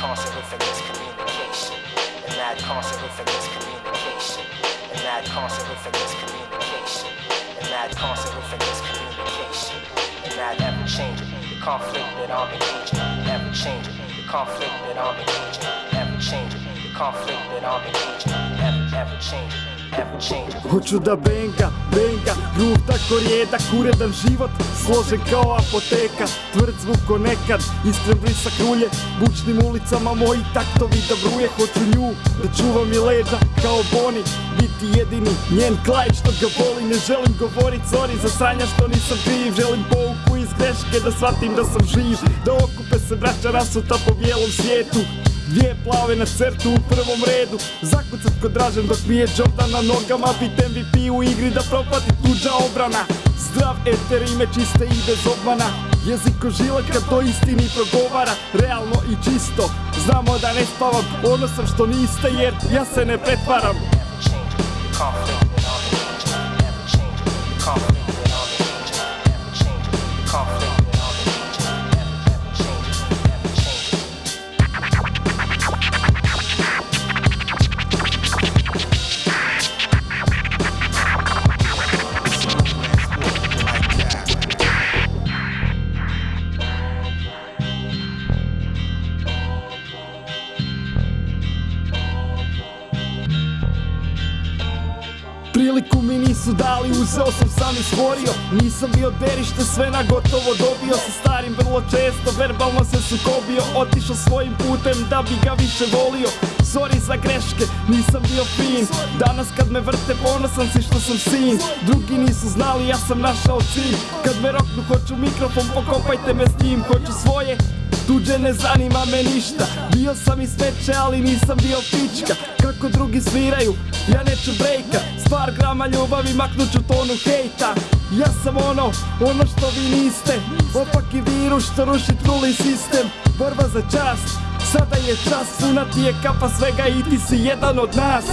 constant with the miscommunication. And that constant with the miscommunication. And that constant with the miscommunication. And that constant with the miscommunication. And that ever changing. The conflict that I'm engaging. Ever changing. The conflict that I'm engaging. Ever changing. The conflict that I'm engaging. Hoću da benga, benga, gruh tako rijedak, uredan život, složen kao apoteka, tvrd zvuk ko nekad, iskren blisak rulje, bučnim ulicama moji taktovi da bruje, hoću nju, da čuva mi leđa kao Boni, biti jedini, njen klaj što ga voli, ne želim govorit sorry za sranja što nisam kriv, želim pouku iz greške da shvatim da sam živ, da okupe se braća rasuta po bijelom svijetu, Dvije plave na crtu u prvom redu. Zakucat kod Dražen dok mi je Jordan na nogama. Bit MVP u igri da propati tuđa obrana. Zdrav eter ime čiste i bez obmana. Jezik ko žila kad to istini progovara. Realno i čisto. Znamo da ne spavam. Ono sam što niste jer ja se ne pretvaram Priliku mi nisu dali, uzeo sam sam i stvorio. Nisam bio derište, sve na gotovo dobio Sa starim vrlo često, verbalno se sukobio. Otišao svojim putem da bi ga više volio. Sorry za greške, nisam bio fin. Danas kad me vrte ponosan si što sam sin. Drugi nisu znali, ja sam našao cilj. Kad me roknu hoću mikrofon, pokopajte me s njim. Hoću svoje, Tuđe ne zanima me ništa. Bio sam i smeće, ali nisam bio pička. Kako drugi sviraju, ja neću brejka par grama ljubavi maknut ću tonu hejta. Ja sam ono, ono što vi niste. Opaki virus što ruši truli sistem. Borba za čast, sada je čas Puna ti je kapa svega i ti si jedan od nas